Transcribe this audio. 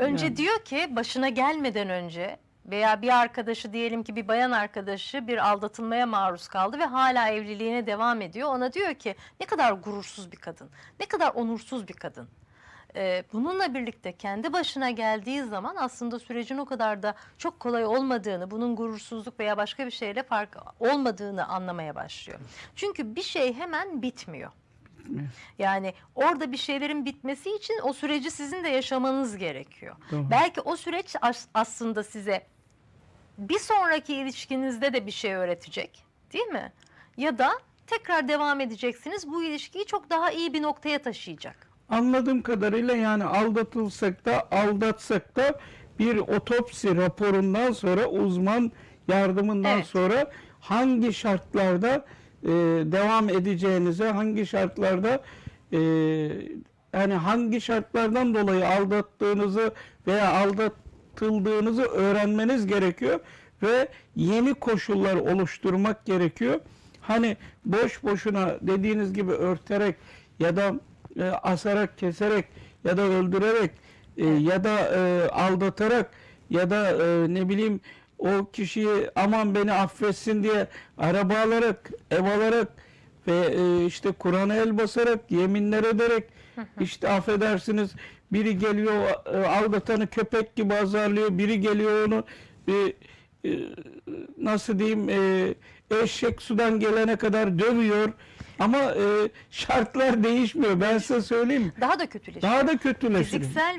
Önce Yani. diyor ki başına gelmeden önce veya bir arkadaşı diyelim ki bir bayan arkadaşı bir aldatılmaya maruz kaldı ve hala evliliğine devam ediyor. Ona diyor ki ne kadar gurursuz bir kadın, ne kadar onursuz bir kadın. Ee, bununla birlikte kendi başına geldiği zaman aslında sürecin o kadar da çok kolay olmadığını, bunun gurursuzluk veya başka bir şeyle fark olmadığını anlamaya başlıyor. Çünkü bir şey hemen bitmiyor. Yani orada bir şeylerin bitmesi için o süreci sizin de yaşamanız gerekiyor. Doğru. Belki o süreç as- aslında size bir sonraki ilişkinizde de bir şey öğretecek, değil mi? Ya da tekrar devam edeceksiniz. Bu ilişkiyi çok daha iyi bir noktaya taşıyacak. Anladığım kadarıyla yani aldatılsak da aldatsak da bir otopsi raporundan sonra uzman yardımından Evet. sonra hangi şartlarda e, devam edeceğinize, hangi şartlarda e, yani hangi şartlardan dolayı aldattığınızı veya aldatıldığınızı öğrenmeniz gerekiyor ve yeni koşullar oluşturmak gerekiyor. Hani boş boşuna dediğiniz gibi örterek ya da e, asarak, keserek ya da öldürerek e, ya da e, aldatarak ya da e, ne bileyim o kişiyi aman beni affetsin diye araba alarak, ev alarak ve e, işte Kur'an'a el basarak, yeminler ederek işte affedersiniz biri geliyor e, aldatanı köpek gibi azarlıyor, biri geliyor onu e, nasıl diyeyim eşek sudan gelene kadar dövüyor ama e, şartlar değişmiyor ben size söyleyeyim Daha da kötüleşiyor. daha da kötüleşiyor. Fiziksel